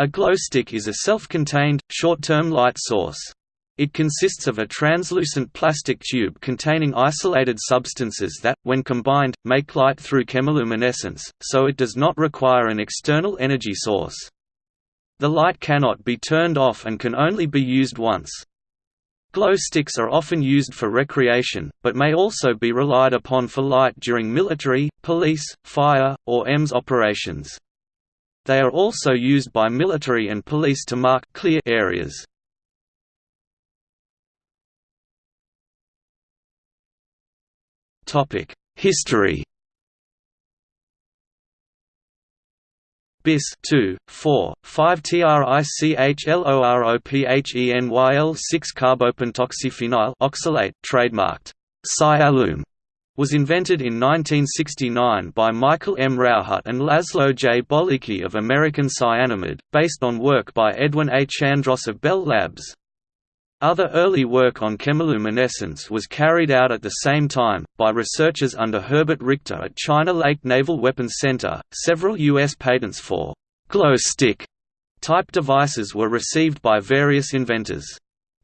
A glow stick is a self-contained, short-term light source. It consists of a translucent plastic tube containing isolated substances that, when combined, make light through chemiluminescence, so it does not require an external energy source. The light cannot be turned off and can only be used once. Glow sticks are often used for recreation, but may also be relied upon for light during military, police, fire, or EMS operations. They are also used by military and police to mark clear areas. History. Bis 2, 4, 5 trichloropheny 6 carbopentoxyphenyl oxalate trademarked. Cyalume was invented in 1969 by Michael M. Rauhut and Laszlo J. Bollyky of American Cyanamid, based on work by Edwin A. Chandross of Bell Labs. Other early work on chemiluminescence was carried out at the same time, by researchers under Herbert Richter at China Lake Naval Weapons Center. Several U.S. patents for glow stick type devices were received by various inventors.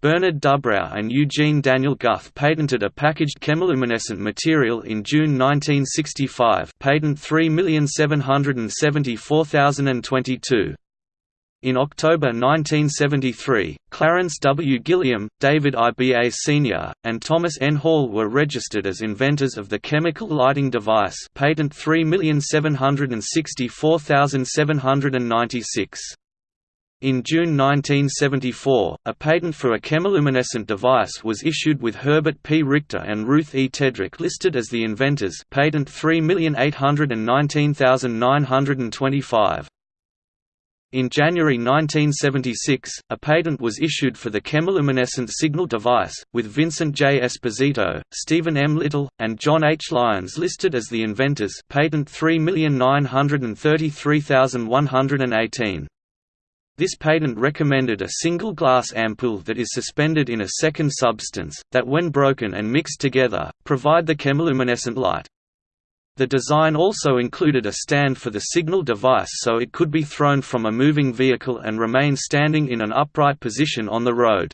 Bernard Dubrow and Eugene Daniel Guth patented a packaged chemiluminescent material in June 1965 patent 3774022. In October 1973, Clarence W. Gilliam, David I. B. A. Sr., and Thomas N. Hall were registered as inventors of the chemical lighting device patent 3764796. In June 1974, a patent for a chemiluminescent device was issued with Herbert P. Richter and Ruth E. Tedrick listed as the inventors patent 3819925. In January 1976, a patent was issued for the chemiluminescent signal device, with Vincent J. Esposito, Stephen M. Little, and John H. Lyons listed as the inventors patent 3933118. This patent recommended a single glass ampoule that is suspended in a second substance, that when broken and mixed together, provide the chemiluminescent light. The design also included a stand for the signal device so it could be thrown from a moving vehicle and remain standing in an upright position on the road.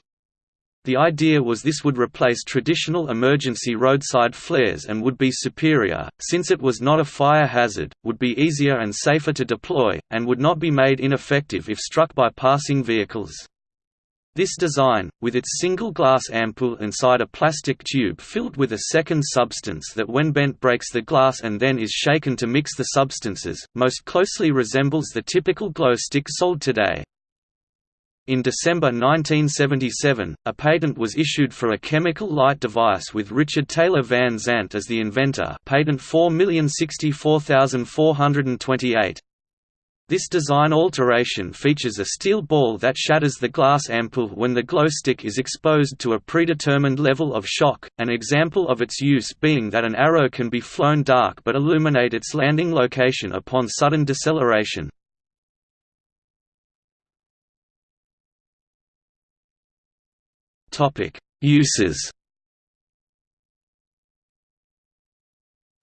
The idea was this would replace traditional emergency roadside flares and would be superior, since it was not a fire hazard, would be easier and safer to deploy, and would not be made ineffective if struck by passing vehicles. This design, with its single glass ampoule inside a plastic tube filled with a second substance that when bent breaks the glass and then is shaken to mix the substances, most closely resembles the typical glow stick sold today. In December 1977, a patent was issued for a chemical light device with Richard Taylor Van Zandt as the inventor patent 4064428. This design alteration features a steel ball that shatters the glass ampoule when the glow stick is exposed to a predetermined level of shock, an example of its use being that an arrow can be flown dark but illuminate its landing location upon sudden deceleration. Topic: Uses.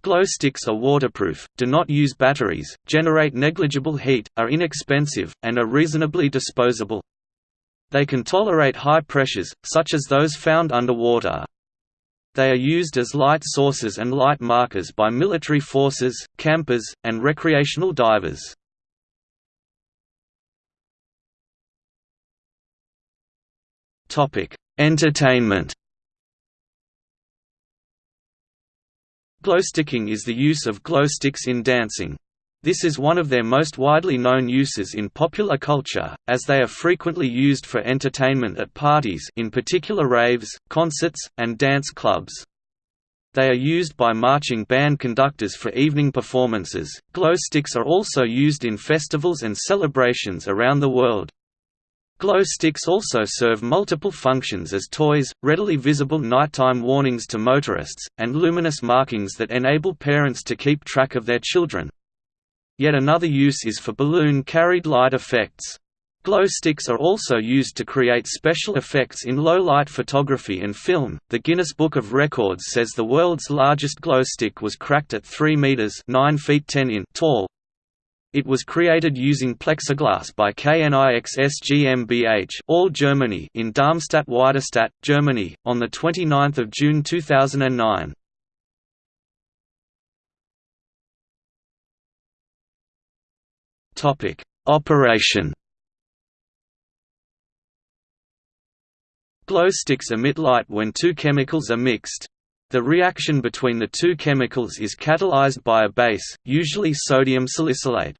Glow sticks are waterproof, do not use batteries, generate negligible heat, are inexpensive, and are reasonably disposable. They can tolerate high pressures, such as those found underwater. They are used as light sources and light markers by military forces, campers, and recreational divers. Entertainment Glowsticking is the use of glow sticks in dancing. This is one of their most widely known uses in popular culture, as they are frequently used for entertainment at parties in particular raves, concerts, and dance clubs. They are used by marching band conductors for evening performances. Glow sticks are also used in festivals and celebrations around the world. Glow sticks also serve multiple functions as toys, readily visible nighttime warnings to motorists, and luminous markings that enable parents to keep track of their children. Yet another use is for balloon-carried light effects. Glow sticks are also used to create special effects in low-light photography and film. The Guinness Book of Records says the world's largest glow stick was cracked at 3 meters (9 feet 10 in) tall, It was created using plexiglass by KNIXS GmbH all Germany in Darmstadt-Weiterstadt, Germany, on 29 June 2009. Operation Glow sticks emit light when two chemicals are mixed. The reaction between the two chemicals is catalyzed by a base, usually sodium salicylate.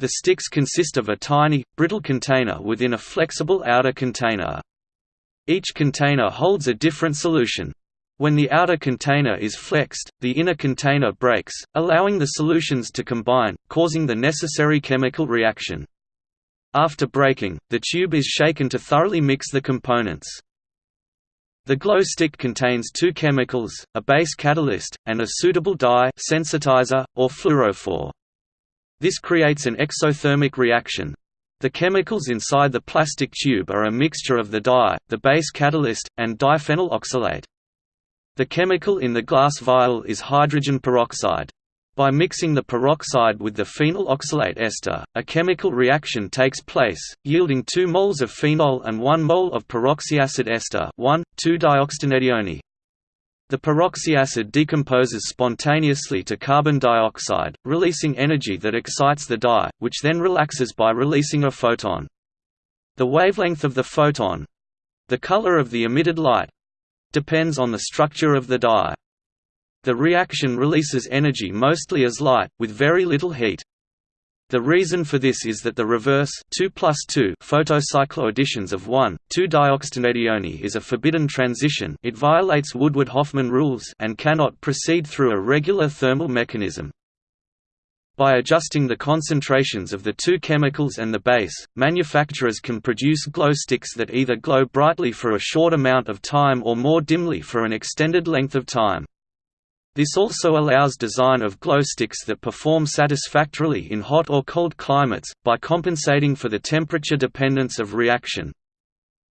The sticks consist of a tiny, brittle container within a flexible outer container. Each container holds a different solution. When the outer container is flexed, the inner container breaks, allowing the solutions to combine, causing the necessary chemical reaction. After breaking, the tube is shaken to thoroughly mix the components. The glow stick contains two chemicals, a base catalyst, and a suitable dye sensitizer, or fluorophore. This creates an exothermic reaction. The chemicals inside the plastic tube are a mixture of the dye, the base catalyst, and diphenyl oxalate. The chemical in the glass vial is hydrogen peroxide. By mixing the peroxide with the phenyl oxalate ester, a chemical reaction takes place, yielding 2 moles of phenol and 1 mole of peroxyacid ester 1,2-dioxetanedione. The peroxyacid decomposes spontaneously to carbon dioxide, releasing energy that excites the dye, which then relaxes by releasing a photon. The wavelength of the photon—the color of the emitted light—depends on the structure of the dye. The reaction releases energy mostly as light, with very little heat. The reason for this is that the reverse 2 plus 2 photocycloadditions of 1, 2-dioxetanedione is a forbidden transition it violates Woodward-Hoffmann rules and cannot proceed through a regular thermal mechanism. By adjusting the concentrations of the two chemicals and the base, manufacturers can produce glow sticks that either glow brightly for a short amount of time or more dimly for an extended length of time. This also allows design of glow sticks that perform satisfactorily in hot or cold climates, by compensating for the temperature dependence of reaction.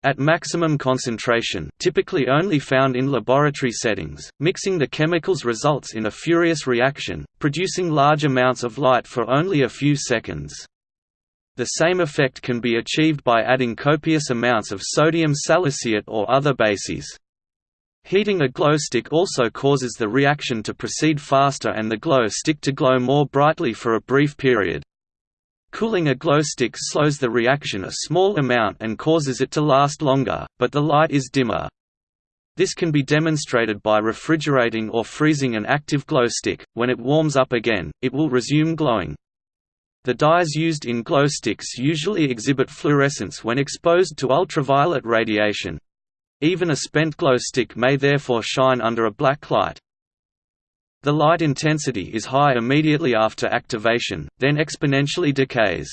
At maximum concentration typically only found in laboratory settings, mixing the chemicals results in a furious reaction, producing large amounts of light for only a few seconds. The same effect can be achieved by adding copious amounts of sodium salicylate or other bases. Heating a glow stick also causes the reaction to proceed faster and the glow stick to glow more brightly for a brief period. Cooling a glow stick slows the reaction a small amount and causes it to last longer, but the light is dimmer. This can be demonstrated by refrigerating or freezing an active glow stick. When it warms up again, it will resume glowing. The dyes used in glow sticks usually exhibit fluorescence when exposed to ultraviolet radiation, even a spent glow stick may therefore shine under a black light. The light intensity is high immediately after activation, then exponentially decays.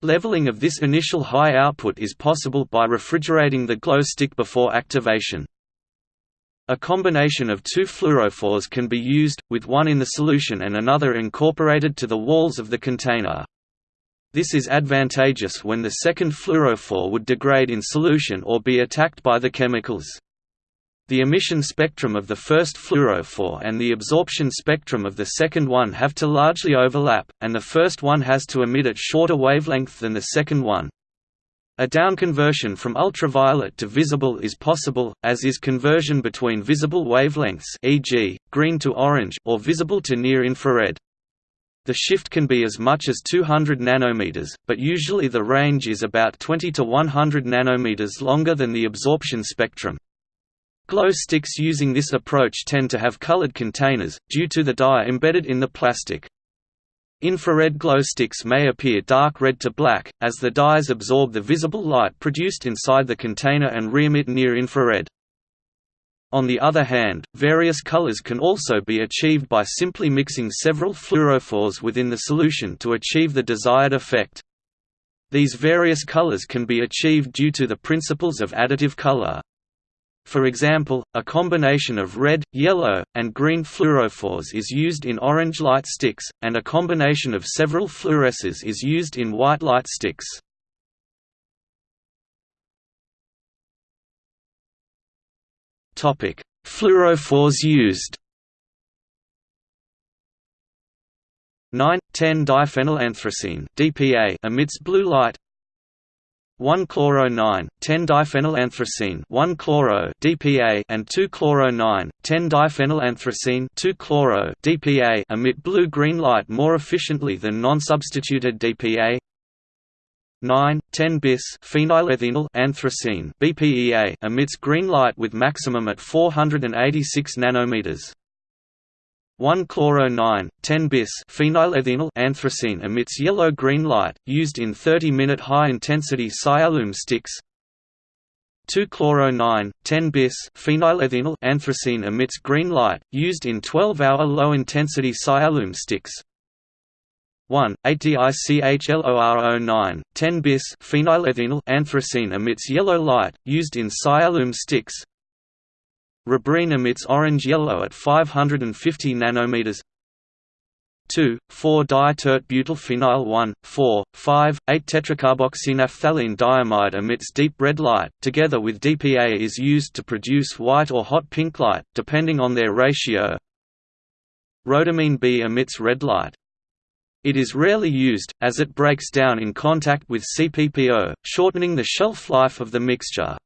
Leveling of this initial high output is possible by refrigerating the glow stick before activation. A combination of two fluorophores can be used, with one in the solution and another incorporated to the walls of the container. This is advantageous when the second fluorophore would degrade in solution or be attacked by the chemicals. The emission spectrum of the first fluorophore and the absorption spectrum of the second one have to largely overlap, and the first one has to emit at shorter wavelength than the second one. A downconversion from ultraviolet to visible is possible, as is conversion between visible wavelengths e.g., green to orange or visible to near-infrared. The shift can be as much as 200 nanometers, but usually the range is about 20 to 100 nanometers longer than the absorption spectrum. Glow sticks using this approach tend to have colored containers, due to the dye embedded in the plastic. Infrared glow sticks may appear dark red to black, as the dyes absorb the visible light produced inside the container and re-emit near infrared. On the other hand, various colors can also be achieved by simply mixing several fluorophores within the solution to achieve the desired effect. These various colors can be achieved due to the principles of additive color. For example, a combination of red, yellow, and green fluorophores is used in orange light sticks, and a combination of several fluoresces is used in white light sticks. Topic: Fluorophores used. 9 10-diphenylanthracene (DPA) emits blue light. 1-chloro-9, 10-diphenylanthracene 1-chloro DPA and 2-chloro-9, 10-diphenylanthracene 2-chloro DPA emit blue-green light more efficiently than non-substituted DPA. 9, 10-bis phenylethynyl anthracene BPEA emits green light with maximum at 486 nanometers. 1-chloro-9, 10-bis phenylethynyl anthracene emits yellow-green light, used in 30-minute high-intensity Cyalume sticks. 2-chloro-9, 10-bis phenylethynyl anthracene emits green light, used in 12-hour low-intensity Cyalume sticks. 1. 8-dichloro9, 10-bis phenylethynyl anthracene emits yellow light, used in Cyalume sticks. Rubrene emits orange-yellow at 550 nanometers. 2, 4-di-tert-butyl-phenyl 1, 4, 5, 8-tetracarboxynaphthalene diamide emits deep red light, together with DPA is used to produce white or hot pink light, depending on their ratio. Rhodamine B emits red light. It is rarely used, as it breaks down in contact with CPPO, shortening the shelf life of the mixture.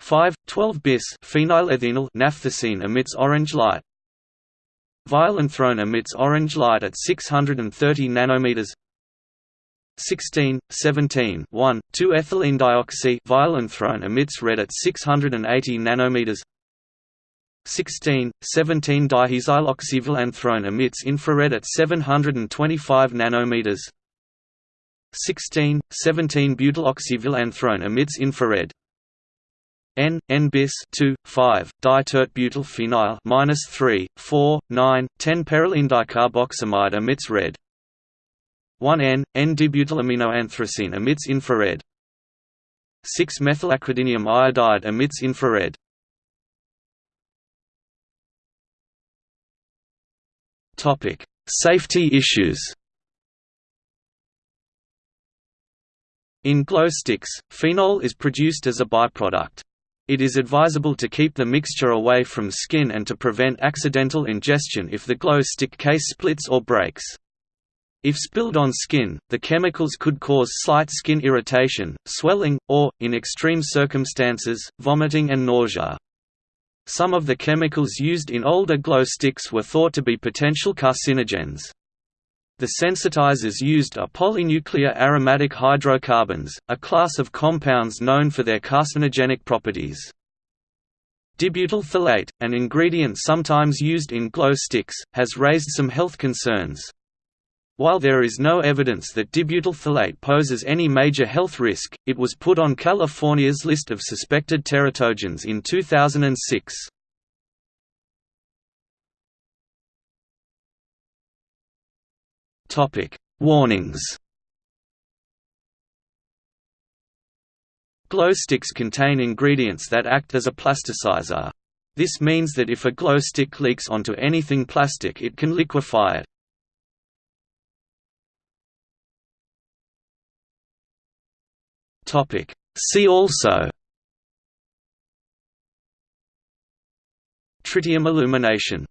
5, 12-bis phenylethynyl naphthacene emits orange light. Violanthrone emits orange light at 630 nanometers. 16, 17, 1, 2-ethylene dioxy violanthrone emits red at 680 nanometers. 16, 17 dihexyloxyviolanthrone emits infrared at 725 nanometers. 16, 17 butyloxyviolanthrone emits infrared. N, N bis 2, 5, ditert-butyl phenyl minus 3, 4, 9, 10 perylene dicarboxamide emits red. 1N, N-dibutylaminoanthracene emits infrared. 6-methylacridinium iodide emits infrared. Topic: Safety issues. In glow sticks, phenol is produced as a byproduct. It is advisable to keep the mixture away from skin and to prevent accidental ingestion if the glow stick case splits or breaks. If spilled on skin, the chemicals could cause slight skin irritation, swelling, or, in extreme circumstances, vomiting and nausea. Some of the chemicals used in older glow sticks were thought to be potential carcinogens. The sensitizers used are polynuclear aromatic hydrocarbons, a class of compounds known for their carcinogenic properties. Dibutyl phthalate, an ingredient sometimes used in glow sticks, has raised some health concerns. While there is no evidence that dibutyl phthalate poses any major health risk, it was put on California's list of suspected teratogens in 2006. Topic: Warnings. Glow sticks contain ingredients that act as a plasticizer. This means that if a glow stick leaks onto anything plastic it can liquefy it. Topic: See also Tritium illumination